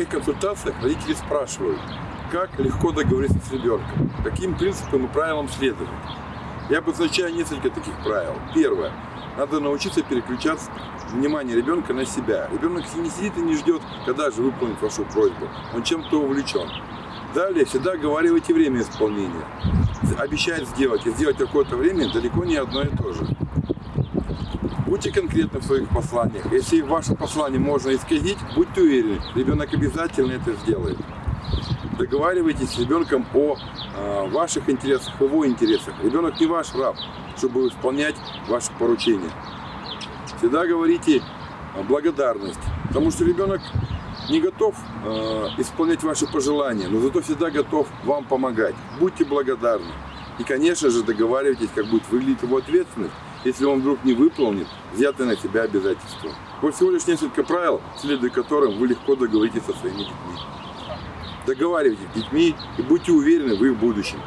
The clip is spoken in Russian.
моих консультациях родители спрашивают, как легко договориться с ребенком, каким принципам и правилам следовать. Я обозначаю несколько таких правил. Первое. Надо научиться переключаться внимание ребенка на себя. Ребенок не сидит и не ждет, когда же выполнить вашу просьбу. Он чем-то увлечен. Далее всегда оговаривайте время исполнения. Обещать сделать и сделать какое-то время далеко не одно и то же. Будьте конкретны в своих посланиях. Если ваше послание можно исказить, будьте уверены, ребенок обязательно это сделает. Договаривайтесь с ребенком о э, ваших интересах, его интересах. Ребенок не ваш раб, чтобы исполнять ваши поручения. Всегда говорите благодарность, потому что ребенок не готов э, исполнять ваши пожелания, но зато всегда готов вам помогать. Будьте благодарны. И, конечно же, договаривайтесь, как будет выглядеть его ответственность, если он вдруг не выполнит взятые на себя обязательства. Вот всего лишь несколько правил, следуя которым вы легко договоритесь со своими детьми. Договаривайтесь с детьми и будьте уверены в их будущем.